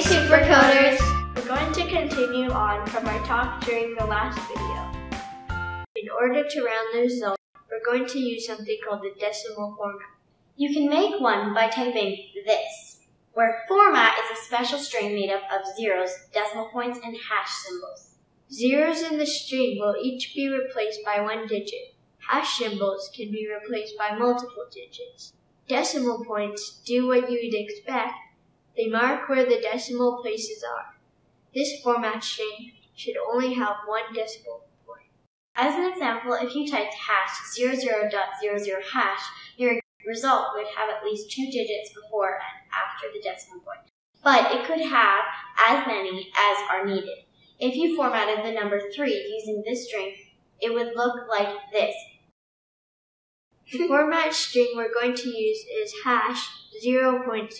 Hey Supercoders! We're going to continue on from our talk during the last video. In order to round the result, we're going to use something called the decimal format. You can make one by typing this, where format is a special string made up of zeros, decimal points, and hash symbols. Zeros in the string will each be replaced by one digit. Hash symbols can be replaced by multiple digits. Decimal points do what you'd expect. They mark where the decimal places are. This format string should only have one decimal point. As an example, if you typed hash 00.00 hash, your result would have at least two digits before and after the decimal point. But it could have as many as are needed. If you formatted the number 3 using this string, it would look like this. The format string we're going to use is hash 0.00.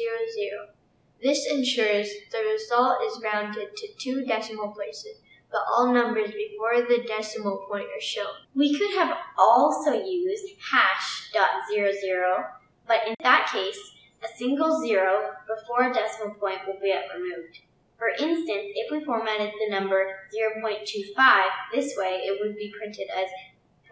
This ensures the result is rounded to two decimal places, but all numbers before the decimal point are shown. We could have also used hash dot zero zero, but in that case, a single zero before a decimal point will be removed. For instance, if we formatted the number 0.25 this way, it would be printed as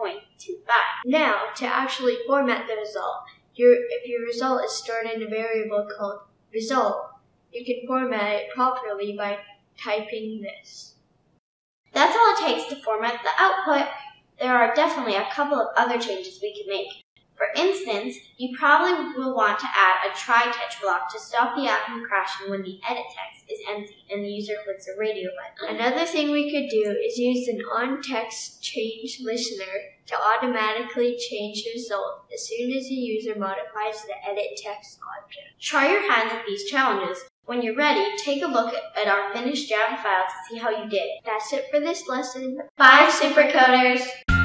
0.25. Now, to actually format the result, your, if your result is stored in a variable called result, you can format it properly by typing this. That's all it takes to format the output. There are definitely a couple of other changes we can make. For instance, you probably will want to add a try catch block to stop the app from crashing when the edit text is empty and the user clicks a radio button. Another thing we could do is use an on-text change listener to automatically change the result as soon as the user modifies the edit text object. Try your hands at these challenges. When you're ready, take a look at our finished Java file to see how you did. That's it for this lesson. Bye, Supercoders!